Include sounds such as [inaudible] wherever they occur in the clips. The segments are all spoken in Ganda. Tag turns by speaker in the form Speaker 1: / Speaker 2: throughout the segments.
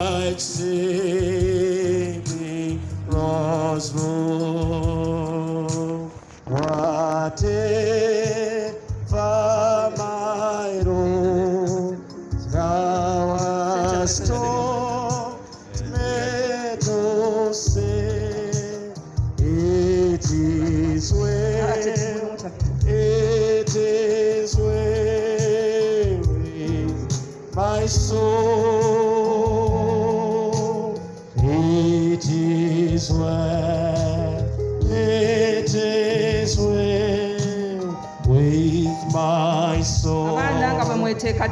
Speaker 1: like saving lost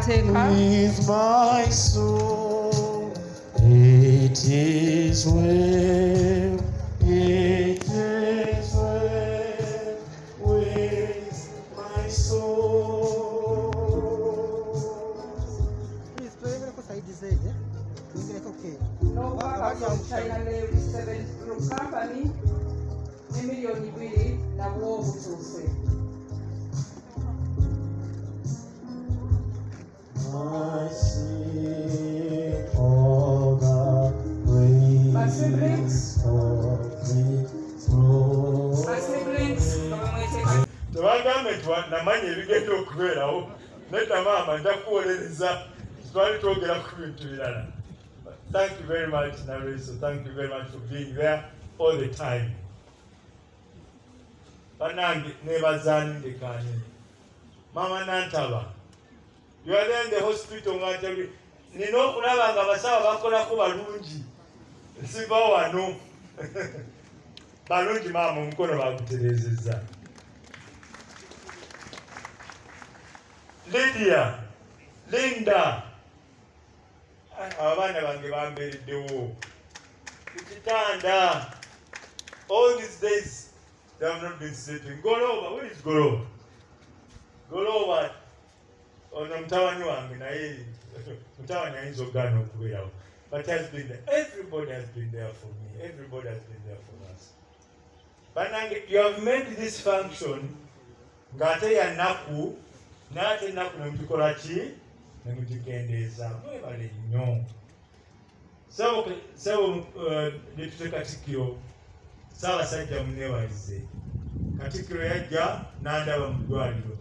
Speaker 1: With my soul, it is well,
Speaker 2: maama nja kuwolereza twali twogera ku bintu birala thank you very much nareso thank you very much for being there all the time. Banange nebazanindekani mama nantaba the hospital nga ntabi nina okulaba nga abasawo bakolako balungi. Nsiba wano. [laughs] Balungi maama omukono baguterezeza lydia linda. Abaana bange bambeereddewo ekitanda all these days they have not been sleeping. Goloba where is goloba? Goloba ono mutabani wange naye. [laughs] Mutabani ayinza okugaana but has been there. everybody has been there for me. Everybody has been there for us. Banange you have made this function ng'ate yanaku naate ennaku nemugikola ki? Nemugikendeeza mwebale nnyo. Sabo depute uh, katikkiro. Saabasajja munewalize katikkiro yajja n'andaba mu ddwaliro.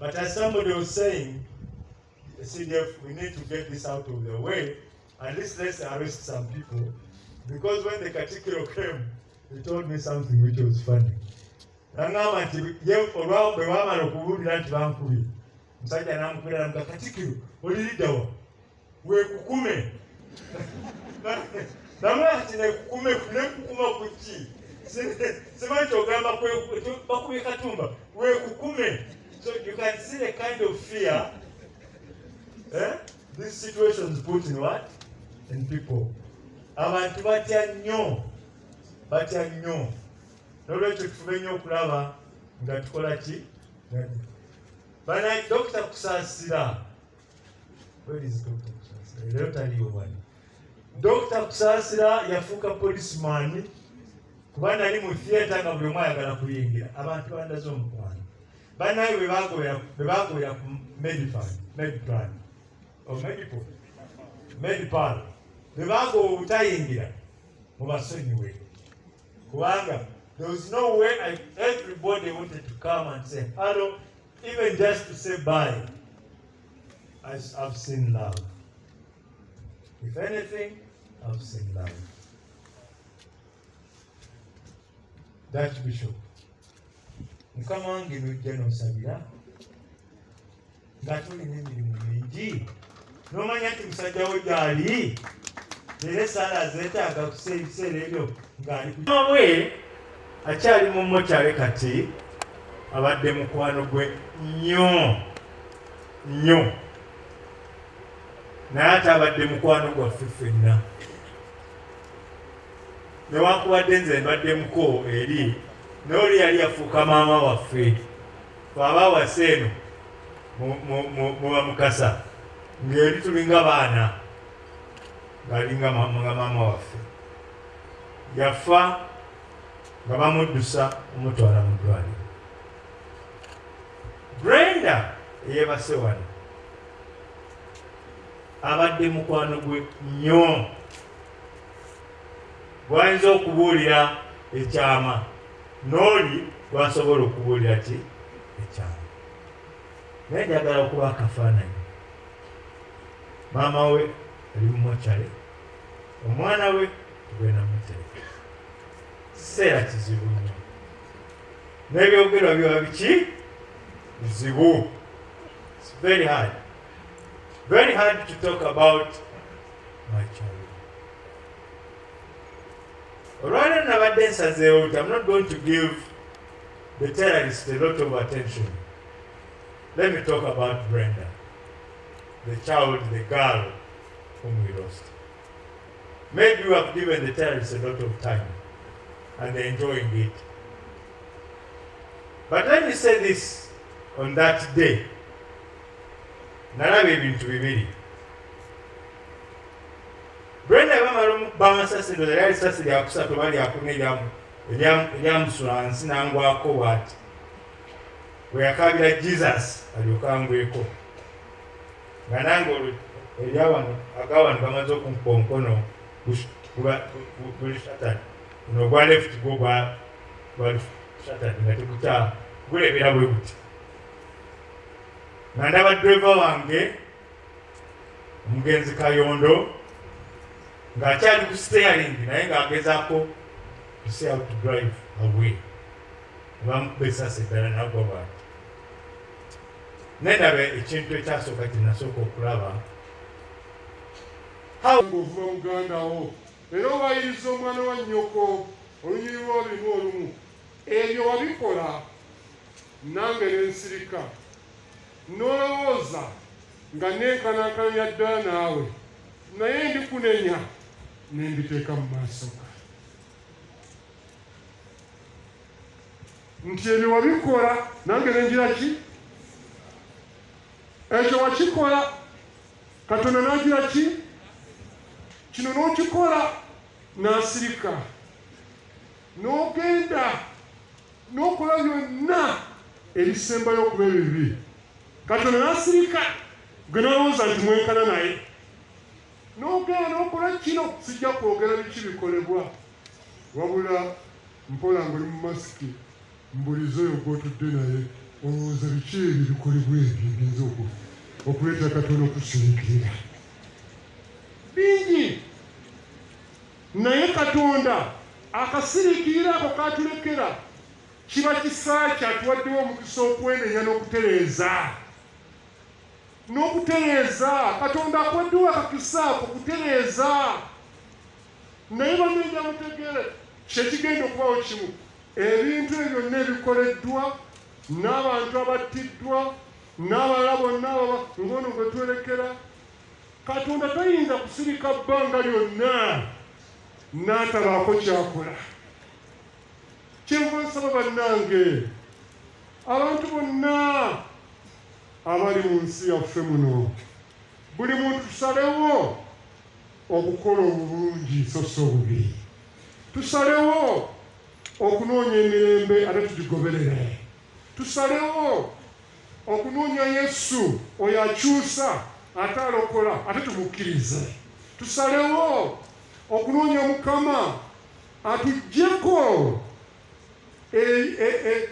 Speaker 2: But as somebody was saying cdf we need to get this out of the way. At least let's arrest some people. Because when the katikkiro came he told me something which was funny naŋŋamba nti ye olwa bwe baamala okubuulira nti bankubye. Musajja namukubira namuga katikiro oliriddawa weekukume [laughs] namula nti nekukume nekukuma ku ki? Simanyi kyogamba bakubye katumba. Weekukume so you can see the kind of fear eh? these situations put in what? In people. Abantu batya nnyo batya nolwekyo tufube nnyo okulaba nga tukola ki bana dokita kusaasira leero taliyo wali dokita kusaasira yafuuka policeman. Kuba nali mu theatre nga buli omu ayagala kuyingira. Abantu bandaze omukwano banaye bwe bagobera ku omedipo medipal. Bwe bagoba obutayingira mubasonyiwe kubanga there was no way I, everybody wanted to come and say hello even just to say bye. I, I've seen love. If anything I've seen love. Dutch Bishop. Mukama wange nojja nosabira nga tulina emirimu mingi nomanya nti musajja wo gyali. Era esaala zeetaaga kusa ebiseera ebyo ng'ali bwe akyali mu mokyale kati abadde mukwano gwe nnyo nnyo. Naye ate abadde mukwano gwaffe ffenna. Newankubadde nze mbaddemuko eri naye oli yali yafuuka maama waffe. Twabawasa eno muba mukasa ng'eri tulinga baana ng'alinga nga maama waffe. Yafa nga bamuddusa omutwala mu ddwaliro. Brenda eyebase wano abadde mukwano gwe nnyo. Gwayinza okubuulira ekyama n'oli gwasobola okubuulira ki? Ekyama. Naye njagala okuba akafaananyi. Maama we ali mumokyale omwana we tugenda mutereka kiseera kizibu nnyo n'ebyogerwa biba biki bizibu It's very hard. Very hard to talk about my child Rather olwaleero nabadde nsazeewo nti i'm not going to give the terrorist a lot of attention. Let me talk about brenda the child the girl whom we lost. Maybe you have given the terrorists a lot of time and enjoying it but let me say this on that day nalaba ebintu bibiri brenda bamala bamasasi ndoza lyali sasi lyakusatu oba lyakuna eryamusula wansi nangwako bwati bwe yakabira jesus alyokangweko nga nange olwo eryawano agawano gamaze okunkuba omukono guli satani guno ogwa left gwo gwali satani nga tegukya gulebera bwe buti. Nga ndaba dreva wange omugenzi kayondo ng'akyali ku steering naye ng'agezaako to how drive away. Bamukuba esasi eddala nagwa bwati. Nendaba ekintu ekyasooka kyenasooka okulaba
Speaker 3: ng'ovuba muganda wo era obayiriza omwana wa nnyoko olunyiri lw'olulimu olumu. Ebyo wabikola nange nensirika n'olowooza nga nenkanaakananya ddala naawe naye ndikunenya nembiteeka mu maaso ga. Nti ebyo wabikola nange nengira ki? Ekyo wakikola katonda nagira ki kino n'okikola n'asirika. N'ogenda n'okola byonna ebisembayo okuba ebibi. Katonda n'asirika gwe nolowooza nti mwenkana naye. N'ogenda n'okola kino sijja kwogera biki bikolebwa. Wabula mpola ng'oli mu masiki mbuliza oyo gwotudde naye olowooza biki ebyo bikolebwa ebyo ebiyinza okuleeta katonda okusirikirira bingi naye katonda akasiriikirira ako katulekera kiba kisa kyatuwaddewo omukisa okwenenya n'okutereeza. N'okutereeza katonda akuwaddewo akakisa ako kutereeza. Naye bamenja mutegere kyekigenda okubawo kimu. Ebintu ebyo byonna ebikoleddwa n'abantu abattiddwa n'abalala bonna ababa ngono gwe twolekera katonda tayinza kusirika bbanga lyonna n'atabaako kyakola kyenva nsaba bannange. Abantu bonna abali mu nsi yaffe muno buli muntu tusalewo okukola obulungi so si obubi tusalewo okunoonya emirembe ate tugigoberere. Tusalewo okunoonya yesu oyo akyusa ate alokola ate tumukkirize. Tusalewo okunoonya mukama atuggyeko e- e- e-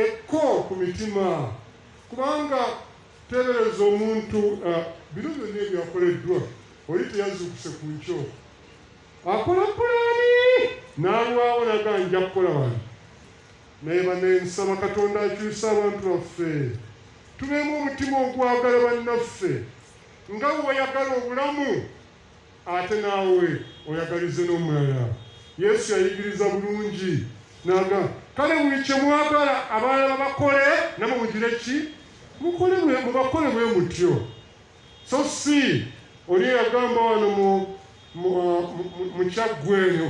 Speaker 3: ekko ku mitima. Kubanga tebereza omuntu bino byonna ebyakoleddwa oli teyazuukuse ku nkyo. Akola pulaani! N'alwawo naga nja kukola wano. Naye banensaba katonda akyusa abantu baffe. Tubeemu omutima ogwagala bannaffe. Nga weyagala obulamu ate naawe oyagalize n'omulala. Yesu yayigiriza bulungi naga kale buli kye mwagala abalala bakole namwe mugire ki? Mubakole bwe mutyo. So si oli yagamba wano mu- mu kyaggwe eno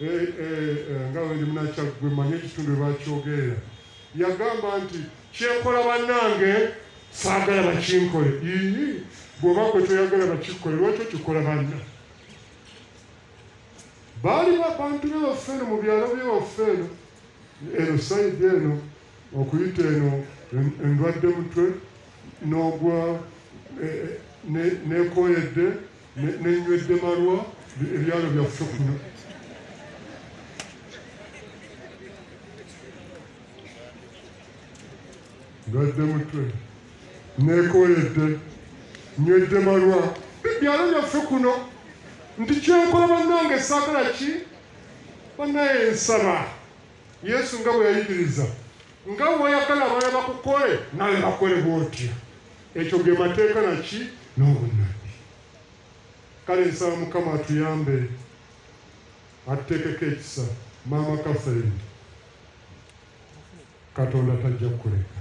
Speaker 3: eh, eh, eh, nga wendi munakyaggwe manye ekitundu bakyogerera yagamba nti kyenkola bannange saagala bakinkole bw'oba gwe toyagala bakikole lwaki okikola banna baali babantu be baffe eno mu byalo bye baffe eno. Eno sayidi eno okuyita eno en- endwadde mutwe n'ogwa eh, ne- nekoyedde ne- nenywedde malwa ebyalo byaffe kuno. Ndwadde mutwe nekoyedde nywedde malwa. Ebyalo byaffe kuno. Nti kyenkola bannange saagala ki? Bannaye nsaba yesu nga bwe yayigiriza nga bweyagala abaana bakukole nawe bakole bwotya. Ekyo ge mateeka naki n'obunabbi kale nsaba mukama atuyambe. Atuteekeko ekisa. Maama kaferini katonda tajja kukuleka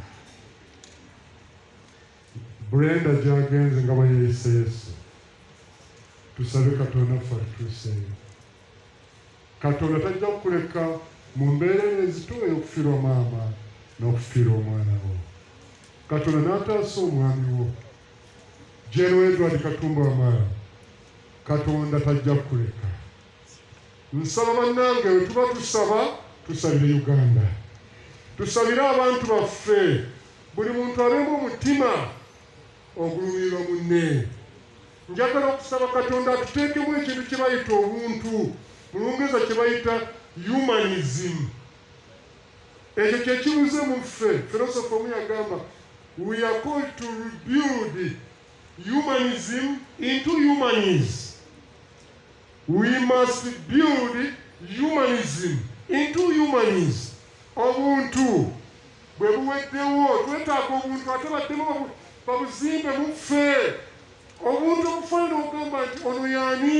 Speaker 3: brenda gyagenze nga bayeyise yesu tusabe katonda ffe atutuuseeyo katonda tajja kukuleka mu mbeera ezituwe okufiirwa maama n'okufiirwa omwana wo. Katonda n'ataasa omwami wo. Jeno edward katumba wamala katonda tajja kukuleka. Nsaba bannange we tuba tusaba tusabire uganda. Tusabire abantu baffe. Buli muntu abeemu omutima ogulumirwa munne. Njagala okusaba katonda atuteekemu ekintu kye bayita obuntu. Mu lungereza kye bayita humanism. Ekyo kyekibuze mu ffe. Filosofe omu yagamba we are called to rebuild humanism into humanism we must build humanism into humanism obuntu bwe buweddewo twetaaga obuntu ate baddemu babuzimbe mu ffe obuntu obufaanana ogamba nti ono yaani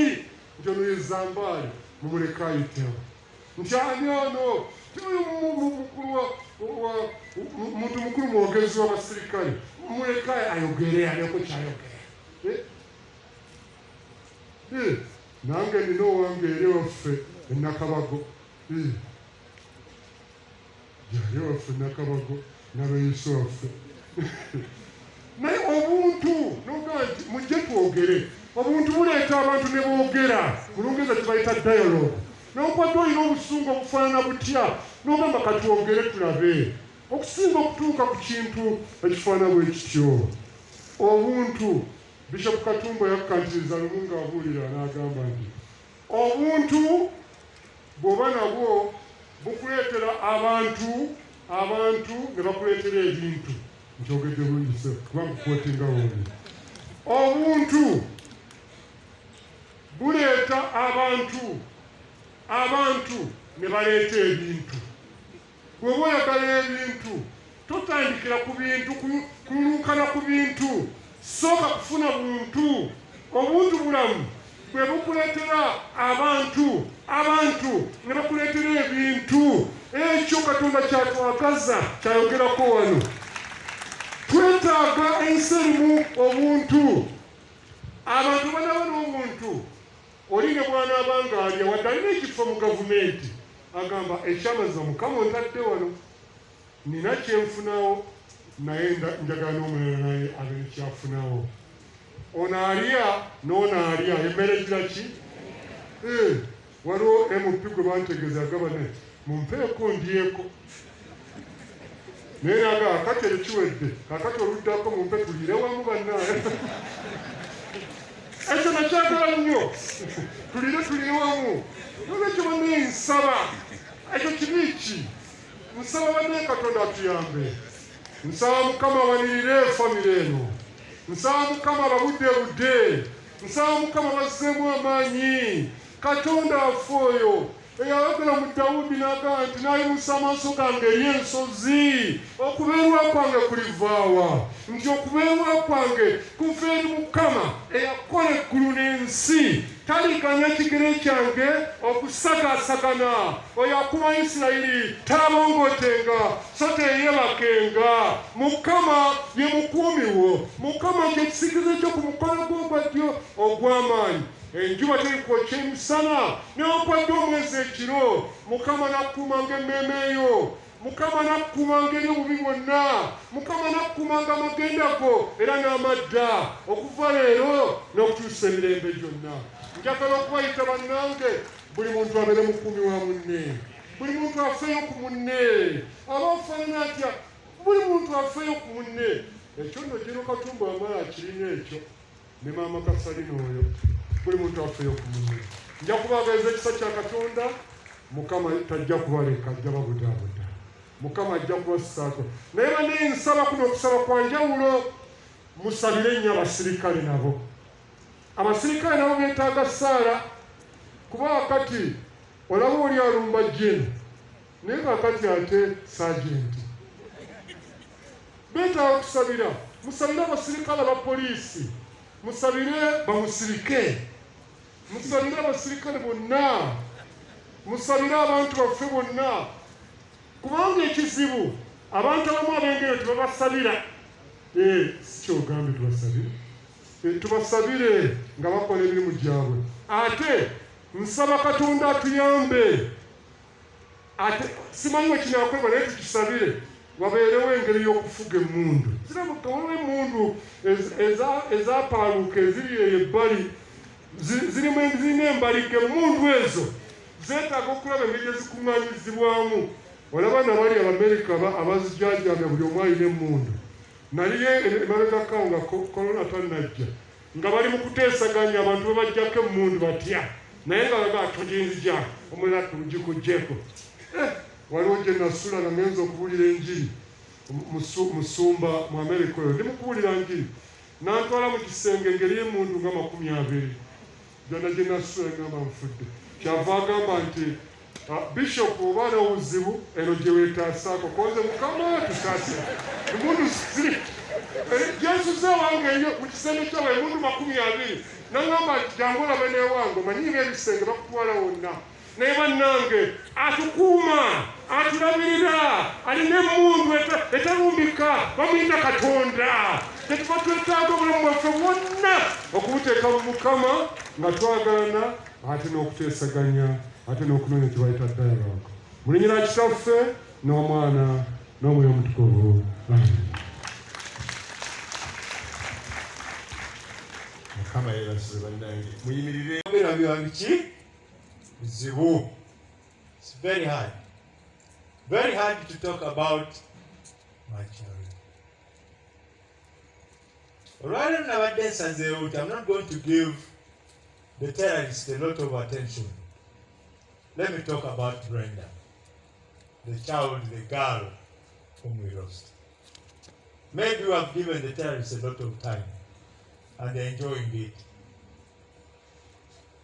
Speaker 3: nti ono ye zambaali mumuleka ayitewo nti ani ono? Muntu mukulu mwogezi w'abasirikale. Mumuleka ayogere aleko kyayogera Eh? Eh, nange nina owange eri waffe enakabago Eh. jali waffe nakabago nabeyiso waffe [laughs] naye obuntu nogaa nti mujje twogere. Obuntu buleeta abantu ne boogera mu lungereza tebayita dialogue. Nokwadde olina obusungu obufaanana butya? Nogamba katwogere tulabe. Okusinga okutuuka ku kintu ekifaanana bwe kityo. Obuntu bishop katumba yakkantiriza lumu ng'abuulira n'agamba nti obuntu bw'oba nabwo bukuleetera abantu abantu ne bakuleetera ebintu nkyogedde bulungise kubanga kwotinga woli obuntu buleeta abantu abantu ne baleeta ebintu. Bw'oba oyagala ebintu totandikira ku bintu ku- kululunkana ku bintu. Sooka kufuna buntu. Obuntu bulamu bwe bukuleetera abantu abantu ne bakuleetera ebintu. Ekyo katonda kyatwagaza kyayogerako wano twetaaga ensi erimu obuntu. Abantu banaba n'omuntu oli ne bwanaaba nga alya wadde alina ekifo mu gavumenti. Agamba ekyamaza mukama ontadde wano. Nina kyenfunawo naye njagala n'omulala naye abe nekyafunawo ono alya n'ono alya emmere gira ki? Eh, waliwo mp gwe bantegeeza agamba ne mumpeeko ndyeko naye naga akati ekiwedde kakati oluddako mumpe tulire wamu bannaaye ekyo nakyagala nnyo. Tulire tulire wamu. Nolwekyo bannaye nsaba ekyo kibi ki? Nsaba bannaye katonda atuyambe. Nsaba mukama awanirire famire eno. Nsaba mukama ababudde budde. Nsaba mukama bazzeemu amaanyi. Katonda afe oyo eyayogera mu dawudi n'agamba nti nayimusa amaaso gange eri ensozi okubeerwa kwange kulivaawa nti okubeerwa kwange kuva eri mukama eyakola eggulu n'ensi. Taliganya kigere kyange okusagaasagana. Oyo akuba isirayiri talabongotenga so teyebakenga mukama ye mukuumi wo. Mukama kyekisikizo kyo ku mukono gwo ogwa ddyo ogw'amaanyi enjuba terikwoca emisana newankwadde omwezi ekiro mukama nakkuumanga emmeeme yo mukama nakkuumanga eri obubi bwonna mukama nakkuumanga amagenda go era n'amadda. Okuva leero n'okutuusa emirembe gyonna. Njagala okubayita bannange buli muntu abeere mukuumi wa munne. Buli muntu afeeyo ku munne. Aba ofaanana atya? Buli muntu afeeyo ku munne. Ekyo nno gino katumba wamala akirina ekyo. Ne maama kasalina oyo buli muntu afeeyo ku munne. Nja kubaagaliza ekisa kya katonda mukama tajja kubaleka ajja babudaabuda mukama ajja kubassaako naye bane nsaba kuno okusaba kwa njawulo musabire nnyo abasirikale nabo. Abasirikale nabo beetaaga saala kuba wakati olaba oli alumba jeni naye kakati ate sajenti. Beetaaga okusabira musabire abasirikale aba poliisi musabire bamusirike musabire abasirikale bonna. Musabire abantu baffe bonna. Kubanga ekizibu abantu abamu ab'engeri tebabasabira Eh, si kyogambye tubasabire Eh, tubasabire nga bakola emirimu gyabwe. Ate nsaba katonda atuyambe. Ate simanyi we kinaakolebwa naye tukisabire wabeerewo engeri y'okufuga emmundu. Zirabuka waliwo emmundu ez- eza- ezapaaluuka eziri eyo ebbali zirina embaliga emmundu ezo. Zeetaaga okulaba engeri ezikuŋŋaanyizibwamu olaba nabali abamerika aba- abazijajamya buli omu alina emmundu. Naliye emabegakawo nga ko- korona tannajja. Nga bali mu kuteesaganya abantu bebajjako emmundu batya. Naye nga baga tuginzija omulala tugikugjeko Eh, waliwo gye nasula nga ngenza okubuulira enjiri. Mu- musu- musumba mu amerika oyo. Ndi mukubuulira njiri nantwala mu kisenge engeri y'emundu nga makumi abiri gyonna gye nasula ngamba nfudde kyava agamba nti "Ah, bishop oba n'obuzibu eno gye weetaasaako konze mukama tutaase emundu ziri gyensuze wange eyo mu kisenge kyawe emundu makumi abiri. Naŋamba nti jangu olabe n'ewange omanyiiba ebisenge bakutwala wonna. Naye bannange atukuuma atulabirira alina emundu eta- etalumbika bamuyita katonda. Tetuba twetaaga obulamu bwaffe bwonna okubuteeka mu mukama nga twagalana ate n'okuteesaganya ate n'okunoonya kye bayita dialogue mu linnya lya kitaffe n'omwana n'omwoyo omutukuvu
Speaker 2: mukama yeebasize bannange. Muyimirire obeera biba biki? Bizibu its very hard. Very hard to talk about my children. Olwaleero nabadde nsazeewo nti i'm not going to give the terrorist a lot of attention let me talk about brenda the child the girl whom we lost maybe we have given the terrorists a lot of time and they're enjoying it.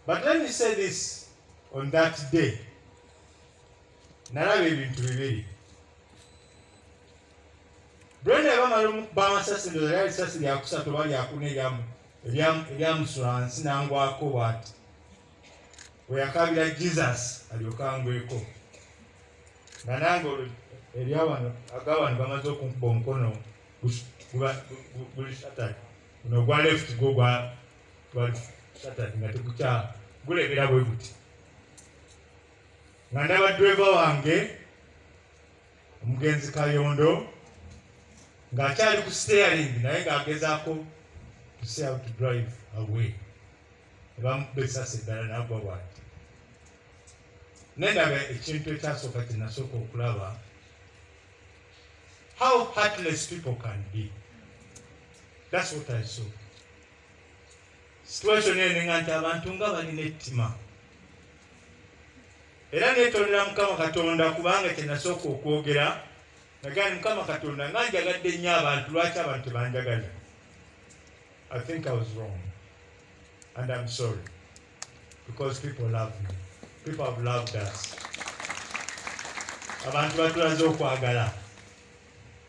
Speaker 2: But let me say this on that day. nalaba ebintu bibiri brenda bamala okuba amasasi ndoza lyali sasi lyakusatu oba lyakuna eryamu- eryamusula wansi nangwako bwati. Weyakabira jesus alyokangweko nga nange eryawano agawano bamaze okunkuba omukono guli shatani. Guno gwa left gwo gwa shatani nga tegukya gulebera bwe guti. Nga ndaba driver wange omugenzi kayondo ng'akyali ku steering naye ng'agezaako to drive away. Ebamukuba esasi eddala nagwa bwati nendaba ekintu ekyasooka kye nasooka okulaba how heartless people can be. That's what I saw. Situation eninga nti abantu nga balina ettima era neetondera mukama katonda kubanga kye nasooka okwogera nagaa ni mukama katonda nga njagadde nnyo abantu lwaki abantu tebanjagala i think i was wrong and i'm sorry because people love me people have loved us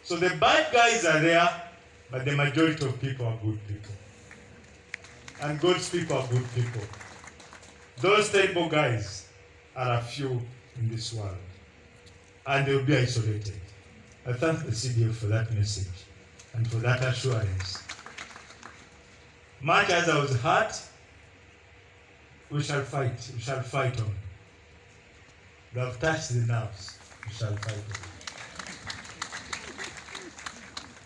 Speaker 2: so the bad guys are there but the majority of people are good people. And God's people are good people. Those terrible guys are a few in this world. And they will be isolated. I thank the CDF for that message and for that assurance. Much as I was hurt, we shall fight. We shall fight on. We have touched the nerves. We shall fight on.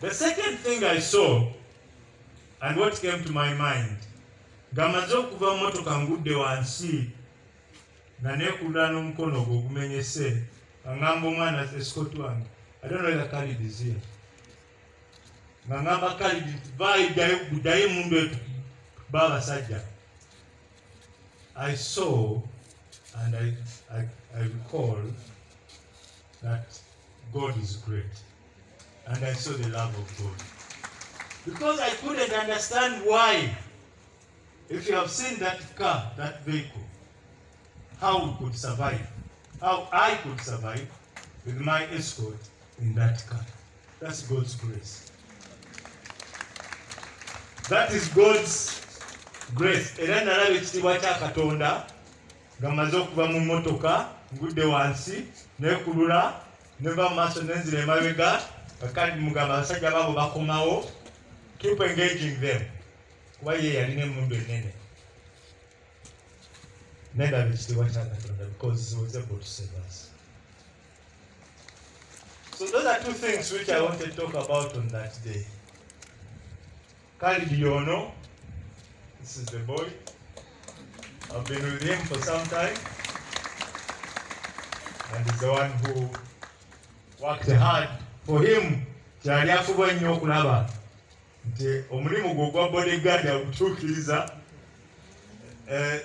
Speaker 2: The second thing I saw, and what came to my mind, ng'amaze okuva mu motoka ngudde wansi nga neekulula n'omukono gwe ogumenyese nga ngamba omwana escot wange I don't know whether Khalid is here. nga ngamba Khalid nti vaayo ddayo emundu etu i saw and I, I, I recall that god is great. And i saw the love of god. Because i couldn't understand why if you have seen that car that vehicle how we could survive how i could survive with my escort in that car. That's god's grace. That is god's grace era nalaba ekitiibwa kya katonda nga mmaze okuva mu mmotoka ngudde wansi nekulula neva mu maaso nenzira emabega kakandi mugamba abasajja baabo bakomawo. Keep engaging them. Kuba ye yalina emundu enene nendaba ekitiibwa kya katonda because he was able to save us. So those are two things which i wanted to talk about on that day. Khalid Yono, this is the boy. I've been with him for some time. And he's the one who worked hard for him. kyali afuba nnyo okulaba nti omulimu gwe ogwa bodyguard agutuukiriza eh,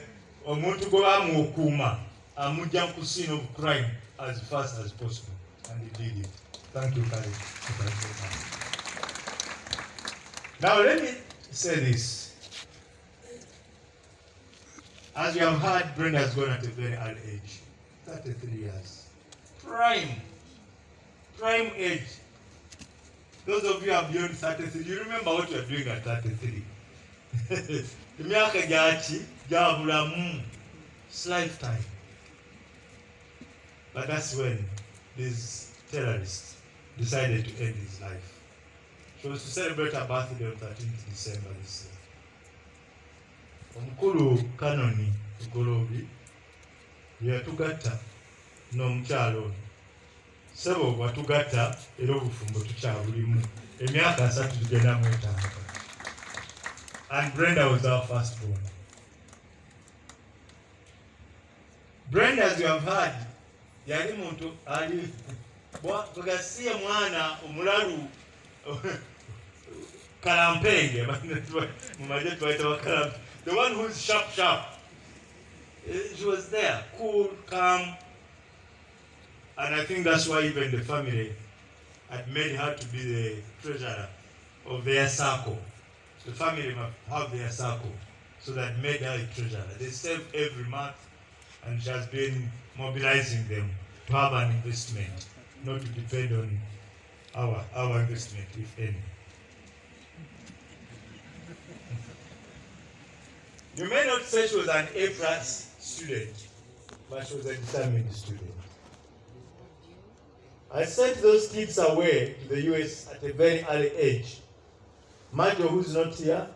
Speaker 2: omuntu gwe bamuokuuma amugja ku scene of crime as fast as possible and he did it thank you Khalid. Now let me say this. As you have heard, Brenda has gone at a very early age, 33 years. Prime, prime age. Those of you who are beyond 33, you remember what you are doing at 33. [laughs] emyaka bulamu hmm, It's lifetime but that's when these terrorists decided to end his life She was to celebrate her birthday on 13th December this year. Omukulu Kanoni Golobi yatugatta n'omukyalo ono. Ssebo watugatta era obufumbo tukyabulimu. Emyaka asatu tugenda mu etaano. And Brenda was our first born. Brenda, as you have heard, yali muntu ali bwegasiye mwana omulalu [laughs] kalampenge [laughs] mu maje twaita bakalampe the one who's sharp sharp. Eh, she was there cool calm. And i think that's why even the family had made her to be the treasurer of their circle. The family have their circle so that made her a treasurer. They save every month and she has been mobilizing them to have an investment not to depend on our our investment if any You may not say she was an A plus student, but she was a determined student. I sent those kids away to the US at a very early age. Majo, who's not here,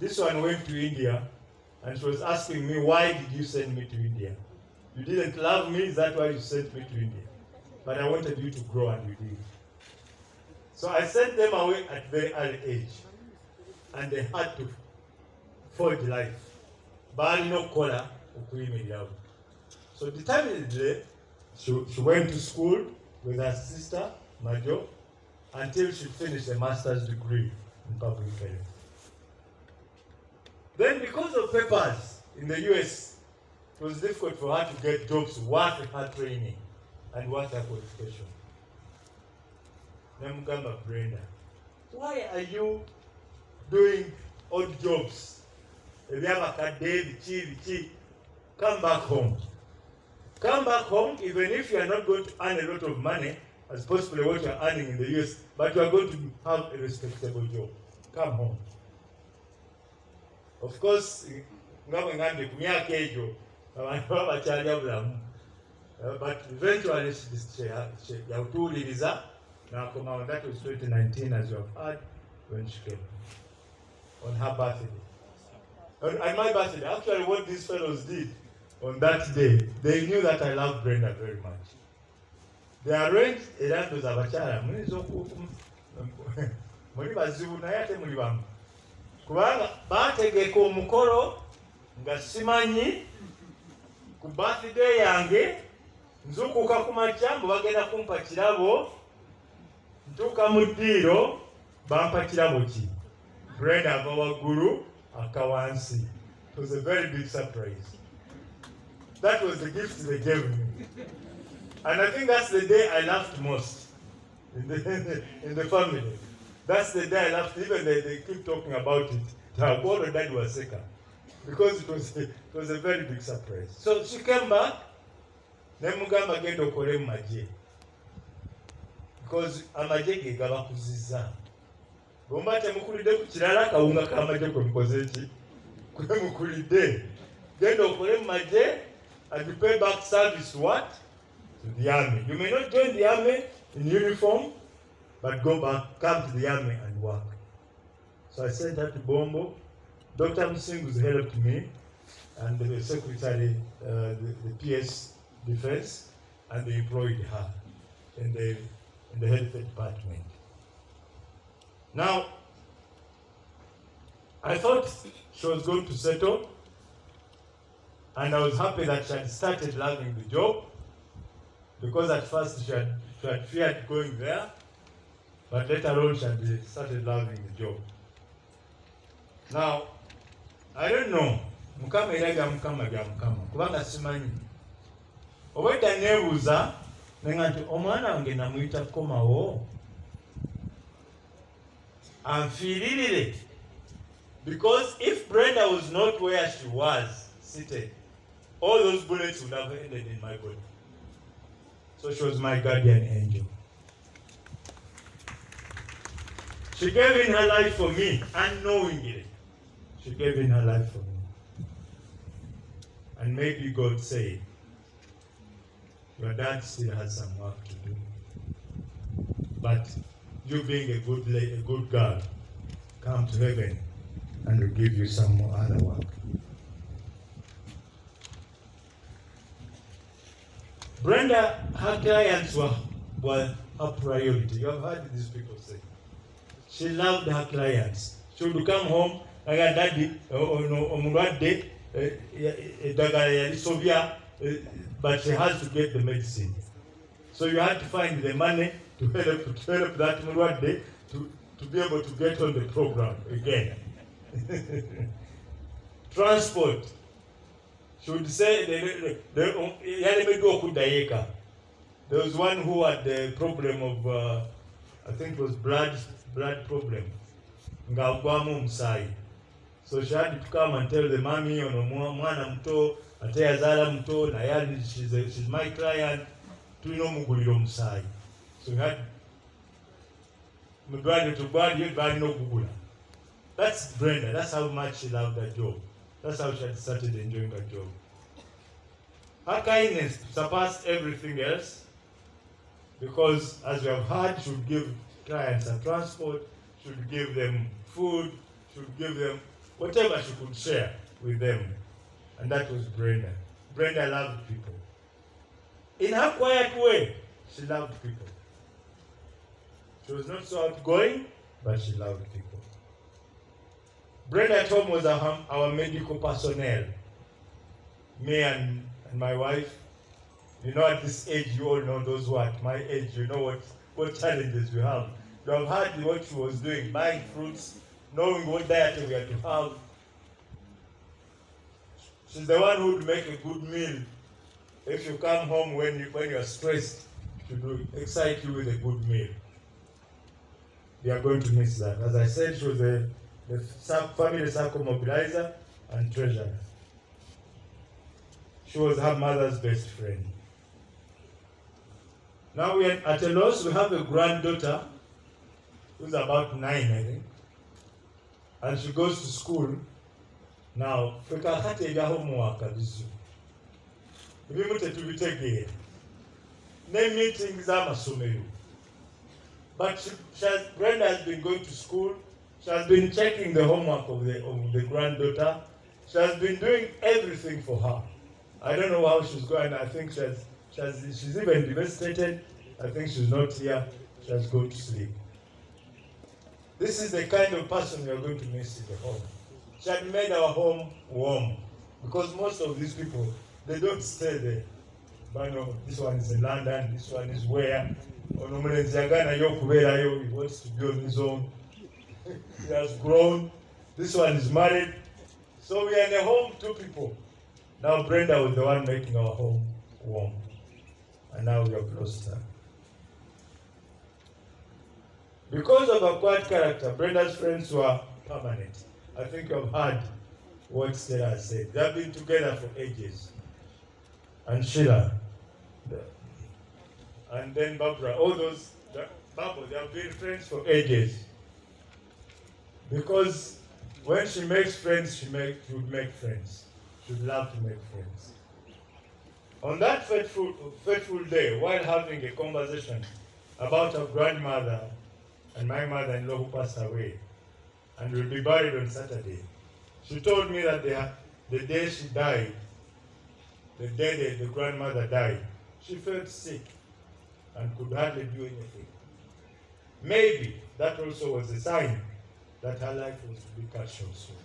Speaker 2: this one went to India and she was asking me, Why did you send me to India? You didn't love me, is that why you sent me to India? But I wanted you to grow and you did. So I sent them away at very early age and they had to forge life. Balina okukola okuyimirirawo so determinedly she, she went to school with her sister majo until she finished a master's degree in public health then because of papers in the us it was difficult for her to get jobs worth her training and worth her qualification. Namugamba brenda. Why are you doing odd jobs ebyabakadde biki biki come back home. Come back home even if you are not going to earn a lot of money as possibly what you are earning in the us but you are going to have a respectable job. Come home. Of course nga bwe ngambye ku myaka egyo abantu baba bakyalya bulamu Uh, but eventually yatuwuliriza n'akomawo that was 2019 as you have heard when she came. On her birthday on my birthday actually what these fellows did on that day they knew that I love Brenda very much. They arranged era ndoza abakyala muyinza oku muli bazibu naye ate muli bamu. Kubanga bategeka omukolo nga simanyi ku birthday yange nzukuka ku makya mbu bagenda kumpa kirabo ntuuka mu ddiiro bampa kirabo ki? Brenda ava waggulu akawansi. It was a very big surprise. That was the gift they gave me. And I think that's the day I laughed most in the, [laughs] in the family. That's the day I laughed. Even they, they keep talking about it. Tagoro dad was sick. Because it was, it was a very big surprise. So she came back. nemugamba genda okole magye because amagye ge gabakuzizza bwemba temukulidde ku kirala akawunga k'amagye kwe mukoze ki? Kwe mukulidde genda okole and you pay back service to what? To the army. You may not join the army in uniform but go back come to the army and work. So i sent her to bombo. Dr musingus helped me and the secretary uh, the, the ps defense and they employed her in the in the health department. Now, I thought she was going to settle, and I was happy that she had started loving the job because at first she had, she had feared going there, but later on she had started loving the job. Now, I don't know, Mukama era bya Mukama bya Mukama. Kubanga simanyi. Obwedda neebuuza nenga nti omwana wange namuyita komawo anfiiririre because if brenda was not where she was seated all those bullets would have ended in my body. So she was my guardian angel. She gave in her life for me unknowingly she gave in her life for me. And maybe god said your dad still has some work to do. But you being a good a good girl, come to heaven and we'll give you some more other work. Brenda, her clients were, were her priority. You have heard these people say. She loved her clients. She would come home, like her daddy, omulwadde, eddagala yalisobya, but she has to get the medicine. So you had to find the money to help to help that mulwadde to, to be able to get on the program again. [laughs] Transport. She would say the, the, the. There was one who had the problem of uh, I think it was blood blood problem. So she had to come and tell the mommy ono mwa- mwana muto ate yazaala muto naye she's, she's my client tulina omugulira omusaayi that's brenda that's how much she loved her job that's how she had started enjoying her job her kindness surpassed everything else because as we have heard she would give clients a transport she would give them food she would give them whatever she could share with them and that was Brenda. Brenda loved people. In her quiet way, she loved people. She was not so outgoing, but she loved people. Brenda at home was our, our medical personnel. Me and, and my wife. You know, at this age, you all know those who are at my age, you know what, what challenges we have. You have heard what she was doing, buying fruits, knowing what diet we had to have, She's the one who would make a good meal. If you come home when you when you are stressed, she would excite you with a good meal. We are going to miss that. As I said, she was a the sub- family circle mobilizer and treasurer. She was her mother's best friend. Now we are at a loss. We have a granddaughter who's about nine, I think, and she goes to school now ebya homework bizibu ebimu tetubitegeera ne meeting z'amasomero but she, she has, brenda has been going to school. She has been checking the homework of the, of the granddaughter. She has been doing everything for her. I don't know how she's going. I think she has, she has she's even devastated. I think she's not here. She has gone to sleep. This is the kind of person we are going to miss in the home. She had made our home warm because most of these people they don't stay there. But no this one is in london this one is where he wants to be on his own he has grown this one is married So we are in a home, two people. Now Brenda was the one making our home warm. And now we lost her. Because of her quiet character, Brenda's friends were permanent. I think you've heard what has said. They've been together for ages. And Sheila, and then Barbara, all those, Barbara, they have been friends for ages. Because when she makes friends, she, make, she would make friends. She would love to make friends. On that fateful, fateful day, while having a conversation about her grandmother and my mother-in-law who passed away, and will be buried on Saturday, she told me that the, the day she died, the day the, the grandmother died, she felt sick and could hardly do anything. Maybe that also was a sign that her life was to be cut short soon.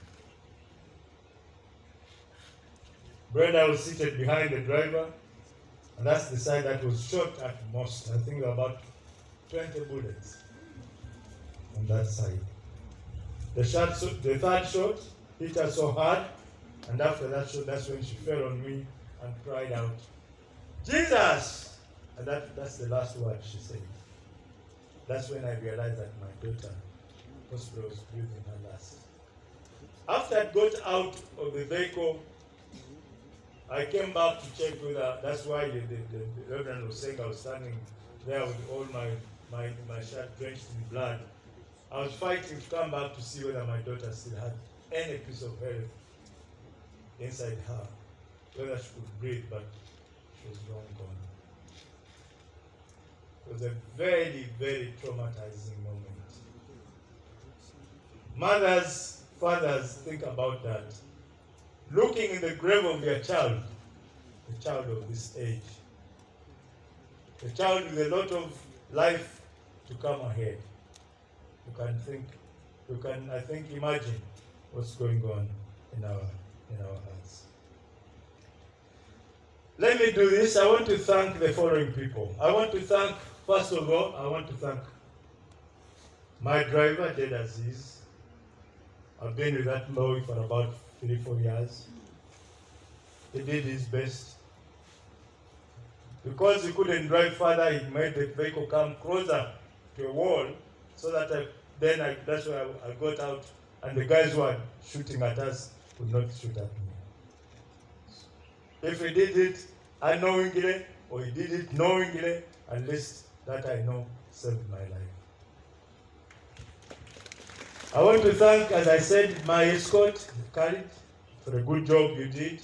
Speaker 2: Brenda was seated behind the driver, and that's the side that was shot at most. I think about 20 bullets on that side. The shot, the third shot hit her so hard, and after that shot, that's when she fell on me and cried out, Jesus! And that, that's the last word she said. That's when I realized that my daughter hospital was breathing her last. After I got out of the vehicle, I came back to check with her. That's why the, the, the, the Reverend was saying I was standing there with all my, my, my shirt drenched in blood. I was fighting to come back to see whether my daughter still had any piece of health inside her, whether she could breathe, but she was long gone. It was a very, very traumatizing moment. Mothers, fathers, think about that. Looking in the grave of their child, a child of this age, a child with a lot of life to come ahead. You can think, you can, I think, imagine what's going on in our, in our hearts. Let me do this. I want to thank the following people. I want to thank, first of all, I want to thank my driver, Jed Aziz. I've been with that lorry for about three, four years. He did his best. Because he couldn't drive further, he made the vehicle come closer to a wall so that I, then I, that's why I, I got out and the guys who were shooting at us could not shoot at me. If he did it unknowingly or he did it knowingly, at least that I know saved my life. I want to thank, as I said, my escort, Khalid, for a good job you did.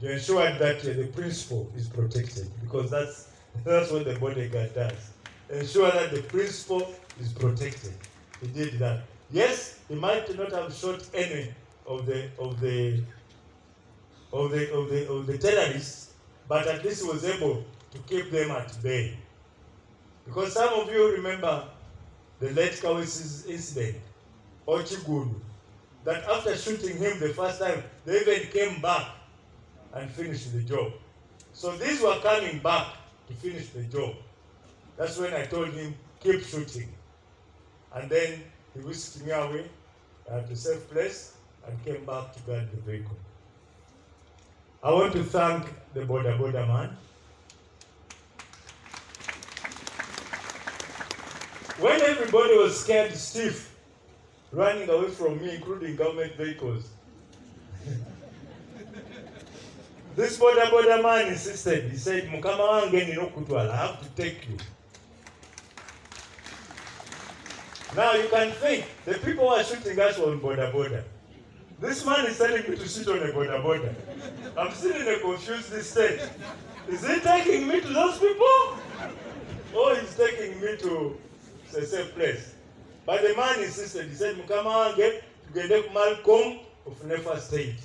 Speaker 2: You ensured that uh, the principal is protected because that's [laughs] that's what the bodyguard does. Ensure that the principal is protected. He did that. Yes, he might not have shot any of the of the of the of the of the terrorists, but at least he was able to keep them at bay. Because some of you remember the late Kawisi's incident, Ochigunu, that after shooting him the first time, they even came back and finished the job. So these were coming back to finish the job. That's when I told him, keep shooting. And then he whisked me away to a safe place and came back to guard the vehicle. I want to thank the border border man. When everybody was scared stiff, running away from me, including government vehicles, [laughs] this border border man insisted. He said, Mukama wange nina okutwala, I have to take you. Now you can think, the people who are shooting us on border border. This man is telling me to sit on a border border. I'm still in a confused state. Is he taking me to those people? Or he's taking me to a safe place? But the man insisted, he said, Mukama wange, tugende ku Malcolm of Nefa State.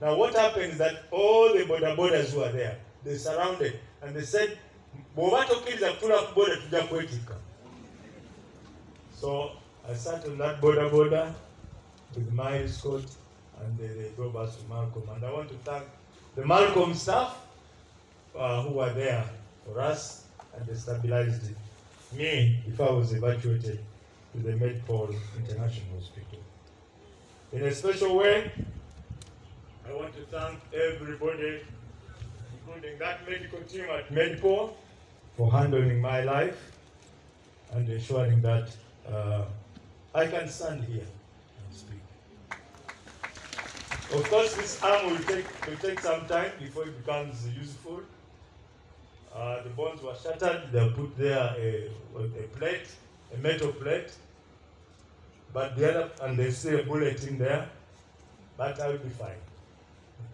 Speaker 2: Now what happened is that all the border borders who are there, they surrounded and they said, bw'oba tokkiriza kutula ku border tujja kwetikka. So I sat on that border border with my escort and they, they drove us to Malcolm. And I want to thank the Malcolm staff uh, who were there for us and they stabilized it. Me if I was evacuated to the Medpol International Hospital. In a special way, I want to thank everybody, including that medical team at Medpol, for handling my life and ensuring that uh, I can stand here and speak. Of course, this arm will take, will take some time before it becomes useful. Uh, the bones were shattered, they'll put there a, a plate, a metal plate, but the other, and they see a bullet in there, but I'll be fine.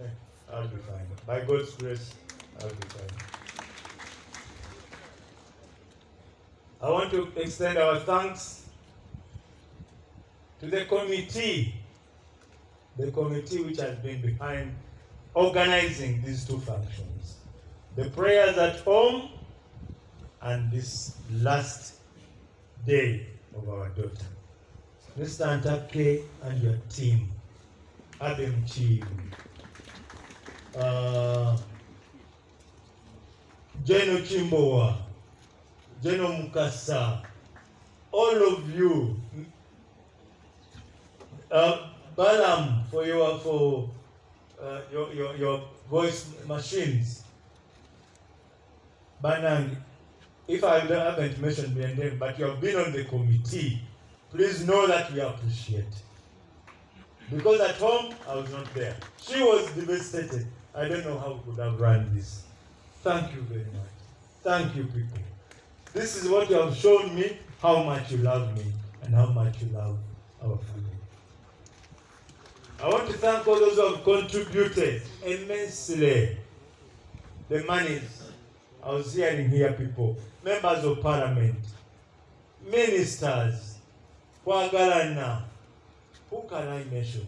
Speaker 2: [laughs] I'll be fine. By God's grace, I'll be fine. I want to extend our thanks to the committee, the committee which has been behind organizing these two functions. The prayers at home and this last day of our daughter. Mr. Antake and your team, Adam Chief, uh, Jeno Chimbowa, Jeno Mukasa, all of you, uh, Balam for your for uh, your, your your voice machines. Banang, if I haven't mentioned your name, but you have been on the committee, please know that we appreciate. Because at home, I was not there. She was devastated. I don't know how could have run this. Thank you very much. Thank you, people. This is what you have shown me, how much you love me and how much you love our family. I want to thank all those who have contributed immensely. The monies. I was hearing here people, members of parliament, ministers, kwagalana. Who can I mention?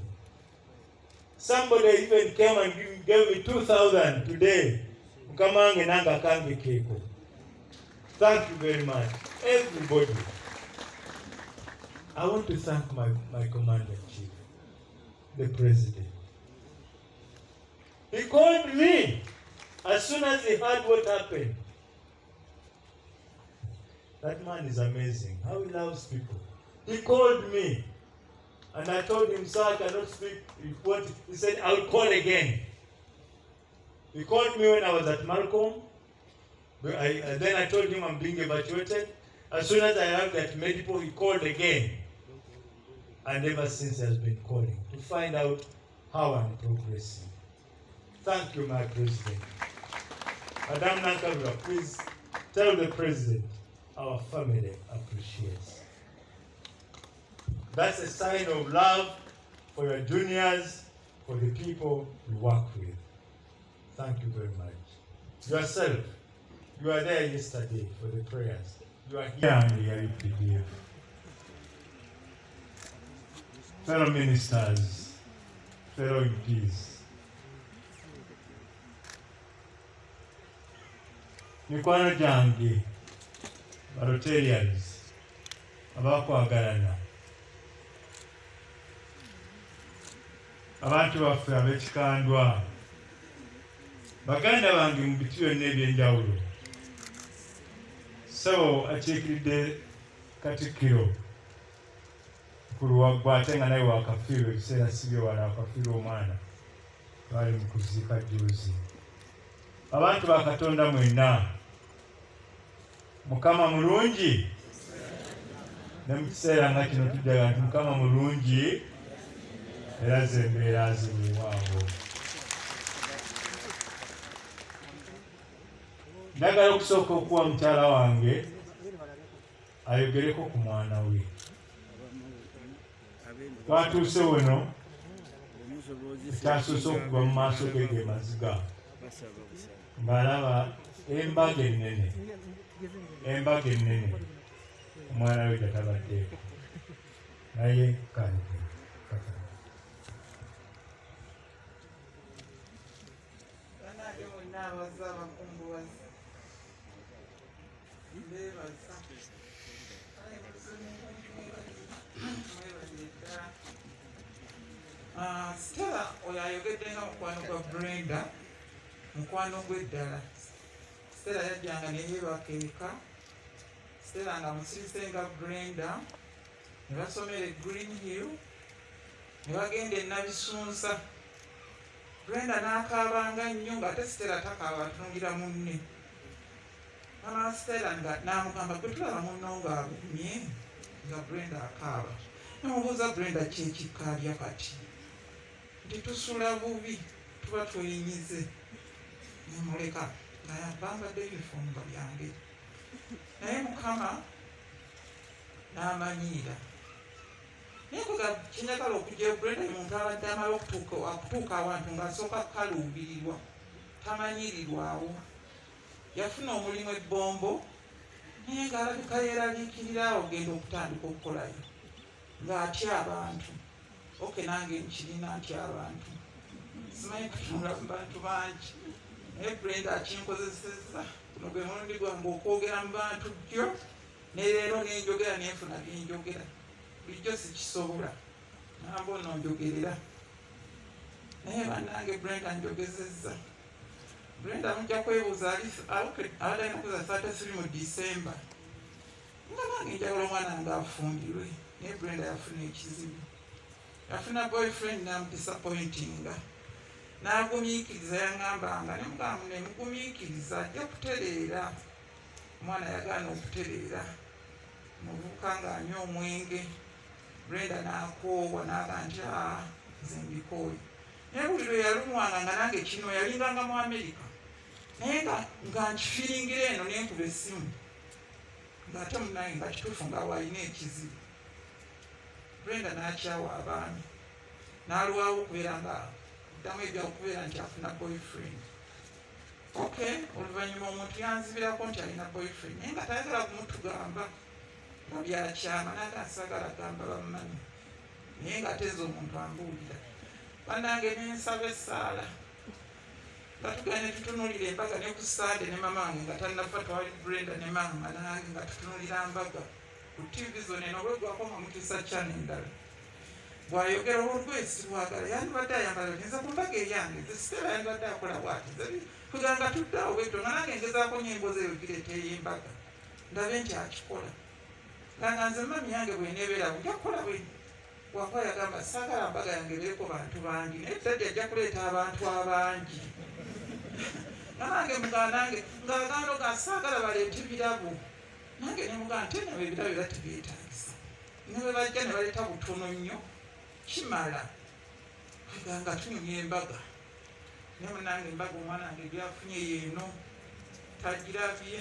Speaker 2: Somebody even came and gave me 2,000 today. Thank you very much. Everybody. I want to thank my, my commander in chief, the president. He called me as soon as he heard what happened. That man is amazing. How he loves people. He called me. And I told him, sir, I cannot speak. He, what, he said, I'll call again. He called me when I was at Malcolm. I, then I told him I'm being evacuated. As soon as I heard that medical, he called again. And ever since has been calling to find out how I'm progressing. Thank you, my president. Madam Nankabura, please tell the president our family appreciates. That's a sign of love for your juniors, for the people you work with. Thank you very much. Yourself, you were there yesterday for the prayers. You are here on the LPDF. Fellow ministers, fellow MPs, mikwano gyange barotarians abakwagalana abantu baffe ab'ekikandwa baganda bange mu biti byonna ebyenjawulo. So akiikiridde katikkiro kuluwaggwa ate nga naye wakafiirwa ebiseera sibye wala wakafiirwa omwana baali mu kuziika juzi abantu ba katonda mwenna mukama mulungi? Ne mu kiseera nga kino tuddaga nti mukama mulungi era ze embeera zimuwaawo njagala okusooka okuwa mukyala wange ayogereko ku mwana we. Twatuuse wano ekyasoose okuva mu maaso ge ge maziga. Ng'alaba embaga ennene embaga ennene omwana we gatabaddeeko naye kanike
Speaker 4: Ah, Stella oyo ayogedde nga mukwano gwa Brenda mukwano gwe Stella yajjanga neyeebaka eka Stella nga musirise nga Brenda ne basomera e Green Hill ne bagenda enabisunsa brenda n'akaabanga nnyo ng'ate sitera takaaba atunulira munne. Mama sitera nga n'amugamba gwe tulaba munno ng'agumye nga brenda akaaba. Namubuuza brenda kyekikaalya kati. Nti tusula bubi tuba twenyinyize. Nemuleka naye bambadde ebifumba byange naye mukama n'amanyiira naye kuga kinyagala okujja brenda muntu abadde amala okutuuka akutuuka awantu ng'asooka kukaluubirirwa tamanyirirwawo yafuna omulimu ebbombo naye ng'alabika yeeraliikirira ogenda okutandika okukolayo ng'atya abantu oke nange nkirina ntya abantu simanyi kutunula mu bantu bangi naye brenda akinkozeseza guno gwe mulundi gwange okwogera mu bantu jjo ne leero nenjogera nenfuna byenjogera bulijjo sikisobola. Namba ono njogerera naye bannange brenda njogezezza. Brenda mujja kwebuuza abadde alina kuza thirty three mu disemba nga nange njagala omwana nga afumbirwe naye brenda yafuna ekizibu. Yafuna boyfriend namudisappointinga nagumiikiriza yaŋambanga nemugamu nemugumiikiriza ajja kutereera omwana yagaana okutereera. Muvubuka ngaanywa omwenge. Brenda nakoowa naga nti aa nze mbikooye. Naye buli lwe yalumwanga nga nange kino yalinganga mu amerika naye nga nkifiringira eno nenkuba essimu ngaate munange nga kituufu nga walina ekizibu. Brenda nakyawa abaami. Nalwawo okubeera nga ddamu ebyakubeera nti afuna boyfriend ok oluvannyuma omuntu yanzibirako nti alina boyfriend naye nga tayagala kumutugamba nga byakyama naga nsagala gamba bammanyi naye nga teza omuntu ambuulira banange nensaba essaala nga tugane tutunulira embaga ne ku sande ne mama wange nga tannafa twali brenda ne mama nange nga tutunulira mbaga ku tivi zona eno olwegwakoma mukisa kyana endala bwayogera olwesi lwagala yandibadde ayambala nza ku mbaga eyange zesitera yandibadde akola bwati tuganga tuddaawo bweto nga nange ngezaako nyembozi eyo gireeteyo embaga ndabe nti akikola nga nga nze mami yange bwenebeera bujja kukola bwe wakuba yagamba saagala mbaga yange beeko bantu bangi. Naye daddi ajja kuleeta abantu abangi. [laughs] Nange mugaa nange ngaagando ga saagala baleete birabo nange nemugaa nti enabo ebirabo era tebyetaagisa ne bwe bajja ne baleeta butono nnyo kimala aganga tunyumya embaga naye munange embaga omwana wange byafunye yeeno tagirabye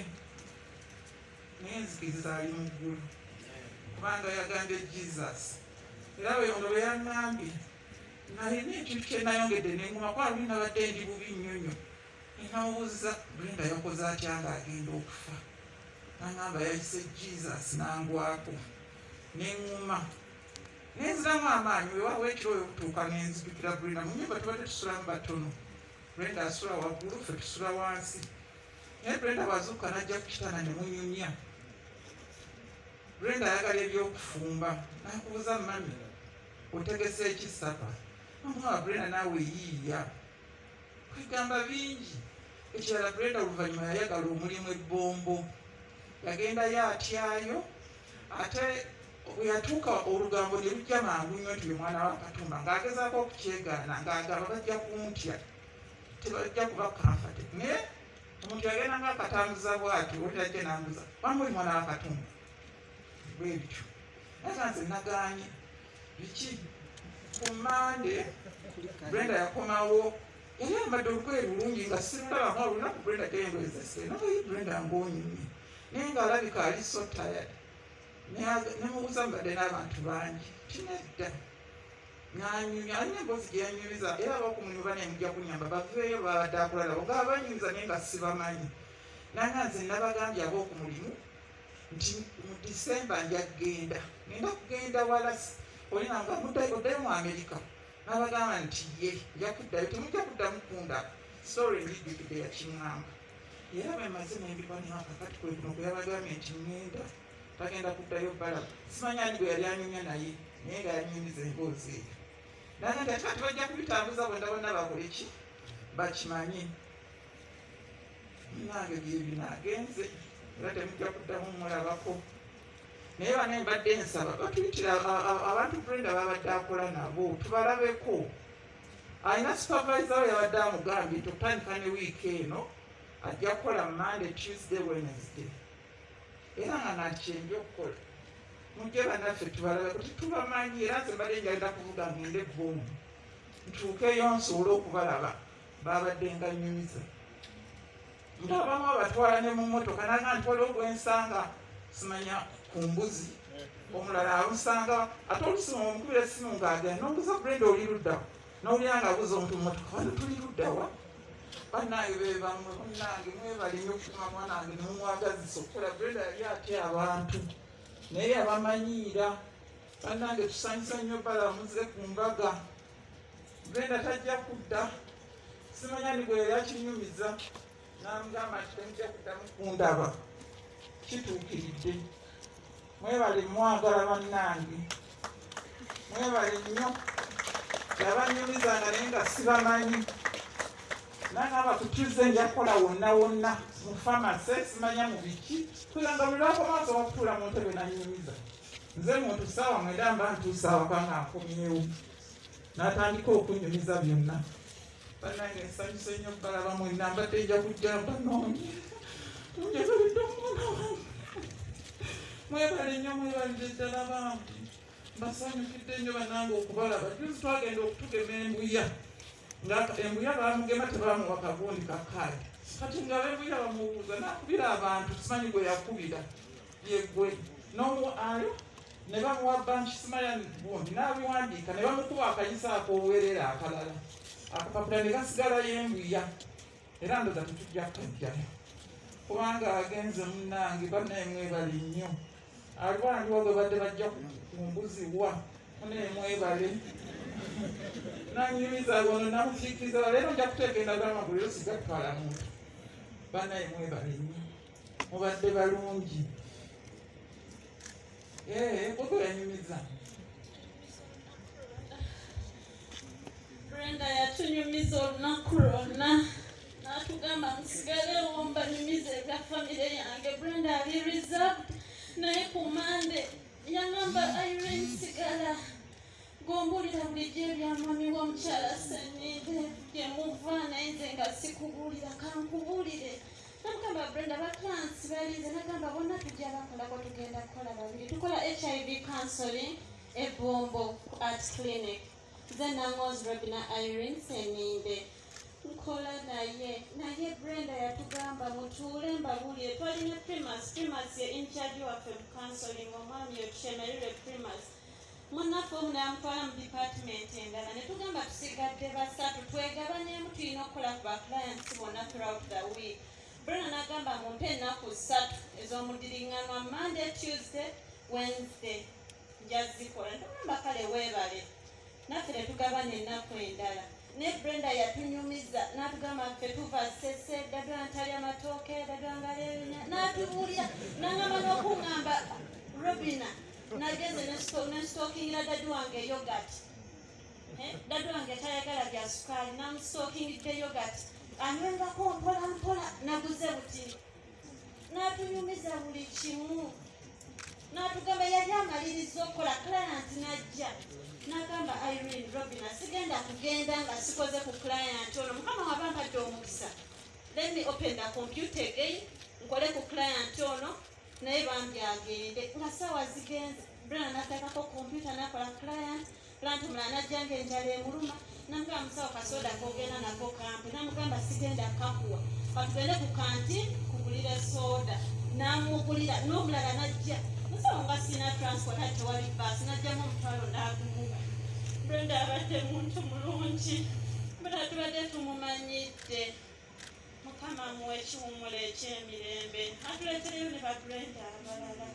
Speaker 4: naye nzikiriza ali mu ggulu. Kubanga yagambye jesus. Era weyondo bwe yaŋŋambye nalina ekintu kyenayongedde nenguma kwa luli nabadde ndi bubi nnyo. Nnyo enawuza brenda yakoze atya ngaagenda okufa? Naŋŋamba yayise jesus nangwako. Neŋŋuma nenziramu amaanyi wewawo ekiro oyo okutuuka nenzijukira brenda mu nyumba tubadde tusulamu batono. Brenda asula waggulu fe tusula wansi. Naye brenda bwazuuka najja ku kitanda ne munyumya brenda ayagala ebyokufumba. Nakubuza mami otegese ekisapa omwana brenda naawe yiiya kwegamba bingi. Ekirala brenda oluvannyuma yayagala omulimu ebbombo. Yagendayo atyayo ate bwe yatuuka olugambo ne lujja mangu nnyo nti ye mwana wa katumba ng'agezaako okukyegaana ng'agamba bajja kuntya tebajja kuba kamfate naye omuntu yagenda nga akatambuza bwati olitajja nambuza wamuli mwana wa katumba? Bwe bityo. Naye nze nagaanye biki? Ku mande brenda yakomawo. Yali ayambadde olugoye lulungi nga simulaba nga olunaku brenda gyengoye zese naye brenda ngaonyumye naye ngaalabika ali so tired nemubuuza mbadde n'abantu bangi. Tinedda nanyumya alina emboozi gyeyanyumiza era abakumunyuba nemujja kunyamba baveeyo babadde akulalabo nga abanyumiza naye nga sibamanyi nanga nze nabagambye ab'okumulimu nti mu disemba nja kgenda. Ngenda kugenda wala olinanga oddayo mu amerika nabagamba nti ye nja kuddayo temujja kuddamu kunda. Story njijjukidde yakiŋŋamba era bwemaze nembikwaniho akakati kwe kuno kweyabagambye nti ŋŋenda tagenda kuddayo bala simanya ani gwe yali anyumya naye naye nga yanyumiza emboozi eyo naga nti ate kati bajja kubitambuza bwenda bonna bakole ki? Bakimanyi nange byebinagenze era temujja kuddamu mulabako. Naye bane mbadde nsaba batuyitira abantu brenda babadde akola nabo tubalabeko. Alina supervisor we yabadde amugambye nti okutandika ne wiiki eno ajja kukola monday tuesday wednesday era nga nakyembi okukola. Mujje bannaffe tubalabeko tetubamanyi era nze mbadde njagenda kuvuga ngende ebbomu ntuukeyo nsobole okubalaba babadde nga nyumiza nti abamu abatwala ne mu motoka naga nti waliwo gwensanga simanya ku mbuzi. Omulala amusanga ate olusimu omukubira essimu ng'agenda nombuza brenda oli luddawa nowulira nga abuza omuntu mu motoka wano tuli luddawa bannange bebamwe munnange mwebali nnyo okutuma mwanange nemumwagazisa okukola brenda yali atya abantu. Naye yabamanyiira. Bannange tusanyusa nnyo balamuze ku mbaga. Brenda tajja kudda. Simanya ni bwe yakinyumiza namugamba nti temujja kuddamu kundaba. Kituukiridde. Mwebale mwagala bannange. Mwebale nnyo. Yabanyumizanga naye nga sibamanyi ku tuesday nja kukola wonna wonna mu famase simanya mu biki. Kugamba buli lwakomaaso wakutuula mu ntebe nanyumiza nze muntu saawa mwenda mba ntuusa awaka nga nkomyewo n'atandika okunyumiza byonna. Bannange nsanyuse nnyo balaba mwenna mbadde nja kujja banoonye njagalidde omwana wange. Mwebale nnyo mwebalire ddala bantu mbasanyukidde nnyo bannange okubalaba. Juzi twagenda okutugema embuya embuya bamugema tebamuwa kagundi kakaali kati nga bembuya bamubuuza nakubira abantu simanyi gwe yakubira yegwe nomualo ne bamuwa banki simanya gundi nabiwandiika ne bamukuba akayisa ak'obuweerera akalala akapapula ne gasigalayo embuya era ndoza tetujja kajjayo kubanga agenze munnange bannaye mwebale nnyo alwandiwa gwe badde bajja ku mbuzi wa munaye mwebale nanyumiza gono namukiikiriza leero nja kuteeka z'amagulu yo sijja kutwala muntu bannaye mwebale nnyo mubadde balungi. Ee gogo yanyumiza
Speaker 5: brenda yatunyumiza olunaku lwonna n'atugamba musigalewo mbanyumiza ebya famire yange. Brenda reserved naye ku mande yagamba gombulira bulijjo ebyamami w'omukyala senide gyemuva naye nze nga sikubulira kankubulire. Namugamba brenda baclansi balize nagamba bonna tujja bakolako tugenda kukola babiri. Tukola hiv counseling ebombo at clinic. Nze nangozi robina irene seninde nkola naye naye brenda yatugamba mutuule mbabulire. Twalina primas primas ye incharge waffe mu counseling omwami yotushemererwe primas munaffe omu namutwala mu department endala ne tugamba tusigadde basatu twegabanyeemu tulina okukola ku baclients bonna throughout the week. Brenda nagamba mumpe ennaku ssatu ez'omudiriŋŋanwa monday tuesday wednesday njazikola ntugamba kale weebale naffe ne tugabana ennaku endala. Ne brenda yatunyumiza n'atugamba ffe tuva sese daddala ntalya matooke daddala ngaleenya n'atubuulira nangamba n'okuŋŋamba robina nageze nestookingira daddi wange yogati daddi wange tayagala bya sukaali namustookingidde yogati anywengako mpola mpola naguze buti. N'atunyumiza buli kimu. N'atugamba yali amaliriza okukola client najja. N'agamba irene robina sigenda kugenda nga sikoze ku client ono. Mukama wabampadde omukisa. Let me open the computer again nkole ku client ono naye bambi agende. Nga sawa zigenze brana nateekako computer nakola client client omulala najja nga enjala emuluma namugamba musawo kasoda kogenda nako kampi namugamba sigenda kakuwa. Katugende ku kanti kugulira soda namugulira n'omulala najja. Musawo nga sina transport ati tewali baasi najjamu omutwalo n'agumuba brenda abadde muntu mulungi brenda tubadde tumumanyidde ekiwumulo ekyemirembe. Atuleetereyo ne babrenda abalala.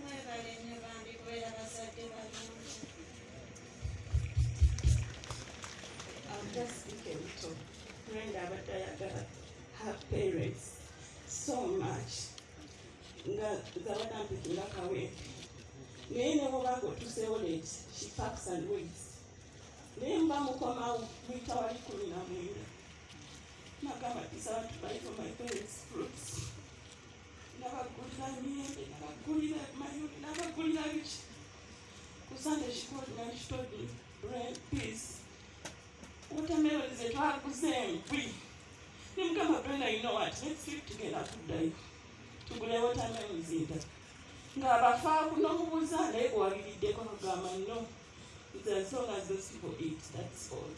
Speaker 5: Mwebale nnyo bambi kubeera bazadde balungi.
Speaker 4: I'll just speak a little. Brenda abadde ayagala her parents so much. Nga zabadde ampikinga kawempe naye ne bwobanga otuseewo late she packs and waits. Naye mba mukomawo muyita wali kumi na mwenda nakabatiza watu for my parents fruits nakagulira myembe
Speaker 5: nakagulira mayuri nakagulira biki kusande chikoli nanchitodi peace watermelon zetu hakuzengwi nimukamba brenda you know what let's sleep together kudai tugule watermelon zinda ng'abafa kunomubuuza naye gwawabiriddeko akagamba no it's as long as those people eat that's all.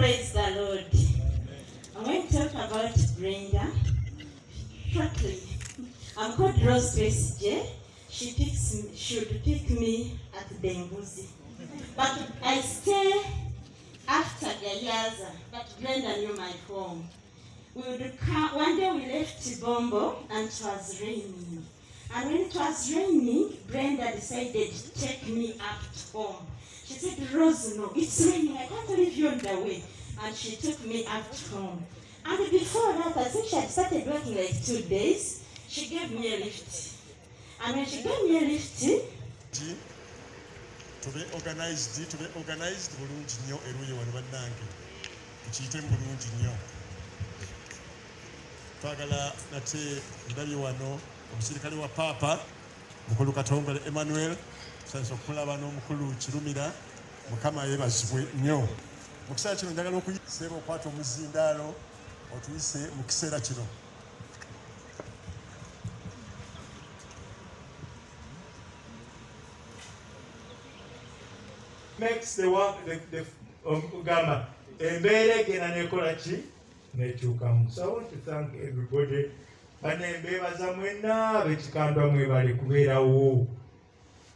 Speaker 6: Praise the Lord. I'm going to talk about Brenda. Shortly. I'm called Rose Grace J. She picks me, should pick me at Denguzi. But I stay after Gayaza, but Brenda knew my home. We would come, one day we left Bombo and it was raining. And when it was raining, Brenda decided to take me up to home. She said, Rose, no, it's raining. I can't leave you on the way. And she took me up to home. And before that, I think she had started working like two days. She gave me a lift. And when she gave me a lift,
Speaker 7: Ti, tube organized tube organized bulungi nnyo eruuyi wano bannange tukiyitemu bulungi nnyo twagala nate ndabye wano omusirikale wa paapa mukulu katongole emmanuel tusanisa okulaba n'omukulu kirumira mukama yeebazibwe nnyo. Mu kiseera kino njagala okuyiseeba okwata omuzindaalo otuyise mu kiseera kino.
Speaker 2: The ogamba embeera egenda nekola ki? Nekyukamu. So i want to thank everybody. Bane mbebaza mwenna bekikandwa mwebale kubeerawo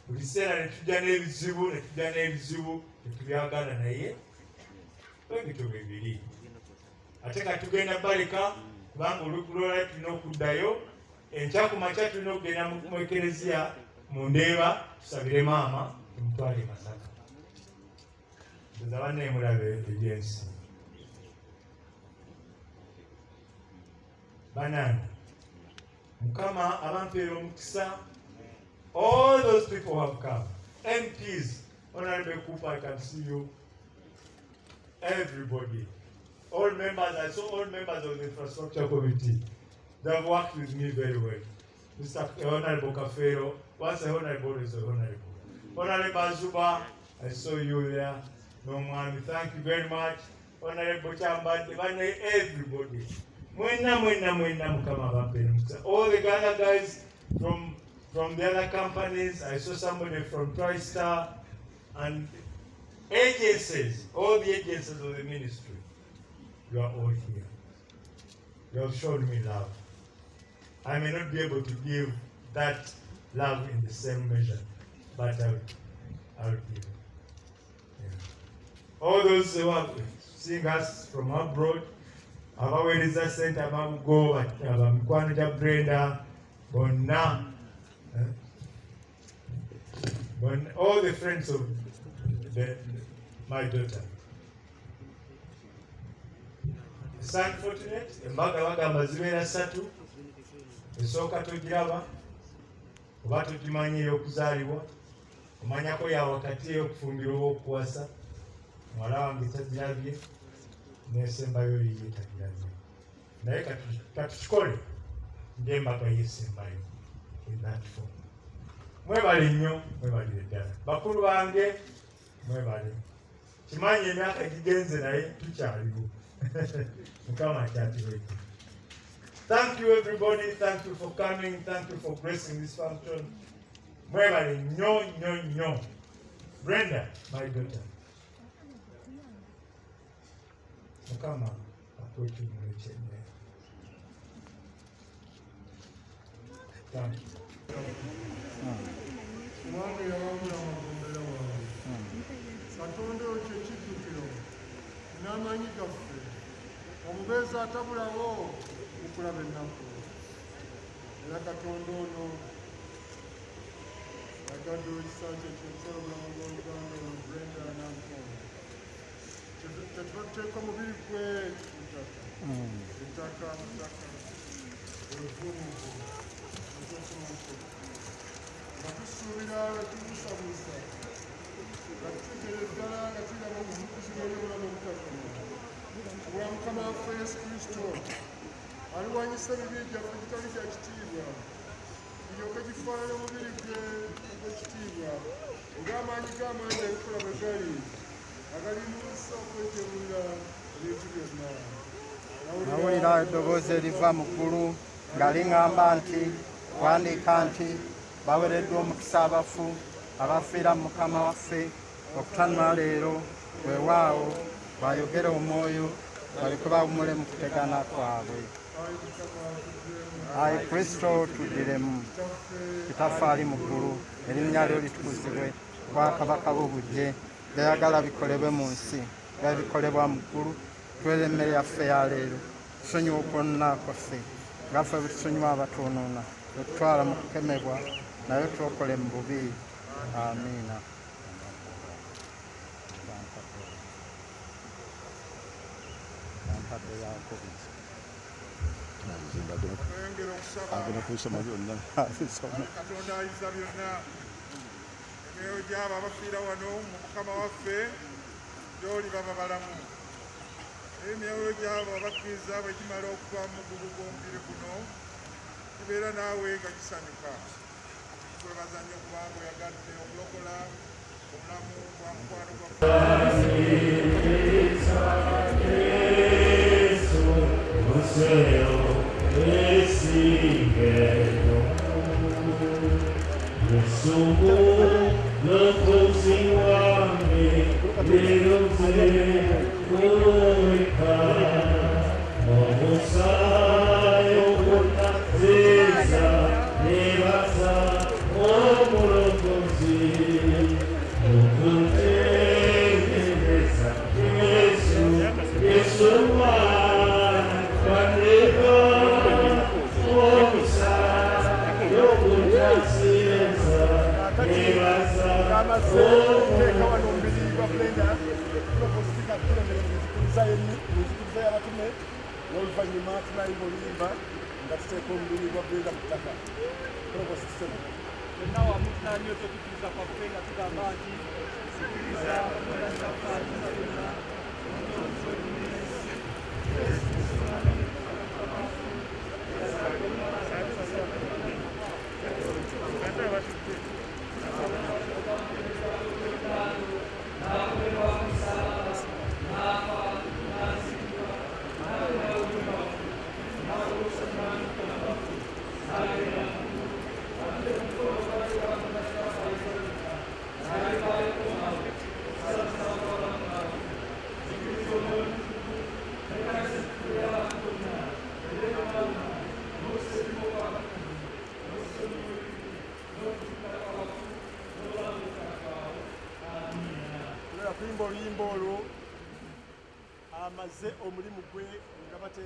Speaker 2: buli kiseera netujja n'ebizibu netujja n'ebizibu tetubyagala naye. Ebito bibiri ate ka tugenda baleka kubanga olukulolala tulina okuddayo enkya ku makya tulina okugenda mu ekereziya mu ndeeba tusabire maama tumutwale masaka. Nza bannemulabe ebyensi banani mukama abampeera omukisa all those people have come. Mps honorable cooper i can see you. Everybody. All members i saw all members of the infrastructure committee. They have worked with me very well. Mr honorable kafero once a honorable always a honorable. Honorable azuba i saw you there. No n'omwami thank you very much. Honorable bane everybody. All the ghana guys from from the other companies i saw somebody from tristar and agencies all the agencies of the ministry. You are all here. You have shown me love. I may not be able to give that love in the same measure but i will, I will give it. All those who have seen us from abroad abaweereza sente ababugo abamikwano gya brenda bonna eh, bonna- all the friends of the, my daughter. San fortunate embaga bagamba zibeera ssatu esooka togiraba oba togimanyi ey'okuzaalibwa omanyako ya wakati ey'okufumbirwa oba okuwasa muwala wange tagirabye nesembayo yiye tagirabye naye katu- katukikole ngaembaga yesembayo bakulu [laughs] thank you everybody. Thank you for coming. Thank you for gracing this function. Mwebale nnyo nnyo nnyo. Brenda my daughter. Mukama akwekimulu
Speaker 3: kubanga yawabula amagombera wange katonda oyo kyekijjukiro n'amanyi gaffe omubeezi atabulawo okulaba ennaku era katonda ono yagadde ekisa kye kyokusala obulamu bw'oluganda olwo brenda nankondo tetubateeka mubiri gwe mutaka ettaka mutaka obuvumu nga tusuubira wetubusabusa nga tuteekera ddala nga kiraba obuvuguzibwa n'obulamu obutagguma bwa mukama waffe yesu kristo aliwanyisa ebibi gyaffe gitali kya kitiibwa biryoke gifaanana omubiri gwe ogw'ekitiibwa ng'amaanyi g'amaanyi ebikola bwe gali agalimusa okwekebulira ebintu byonna
Speaker 8: nawulira eddoboozi eriva mu ggulu nga liŋŋamba nti wandiika nti bawereddwa omukisa abafu abafiira mu mukama waffe okutanula leero weewaawo bayogere omwoyo baleke bawumule mu kutegana kwabwe. Ayi kristo tuddiremu kitaffe ali mu ggulu erinnya lyo litukuzibwe bwakabaka bw'obujje byayagala bikolebwe mu nsi nga bikolebwa mu ggulu tuwere emmere yaffe ya leero tusonyiwa okwonna kwaffe ngaffe bwe tusonyiwa abatuunuuna tetutwala mu kukemebwa naye twokole mu bubi. Amiina
Speaker 3: tweyongera okusaba
Speaker 2: agenda kubisoma byonna.
Speaker 3: Katonda ayinza byonna emyoyo gyabo abafiira wano mu mukama waffe gyoli baba balamu. Emyoyo gyabo abakkiriza bwe gimala okuva mu mugugu gw'omubiri guno tubeera naawe nga gisanyuka twebaza nnyo kubanga oyagadde okulokola
Speaker 2: omulamu gwa mukwano Deus é glorificado,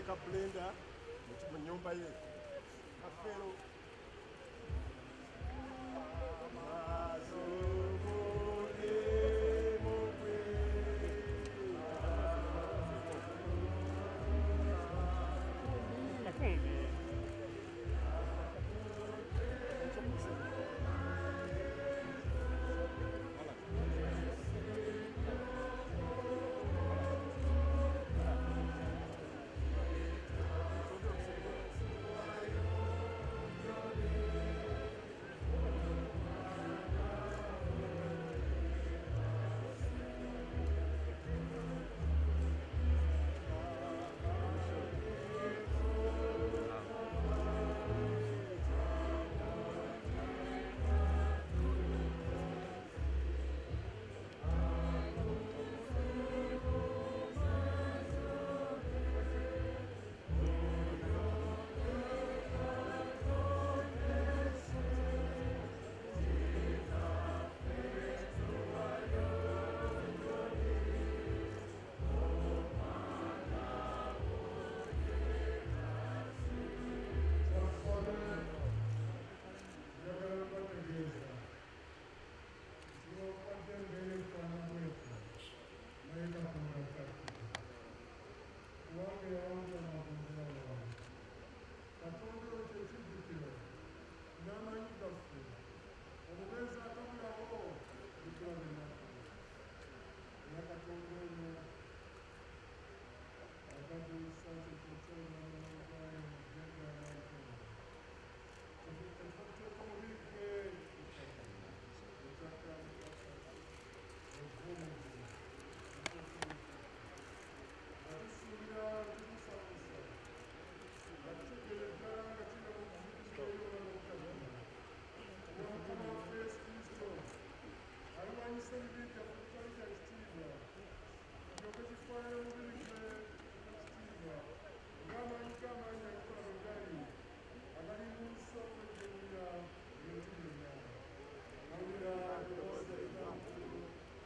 Speaker 2: couple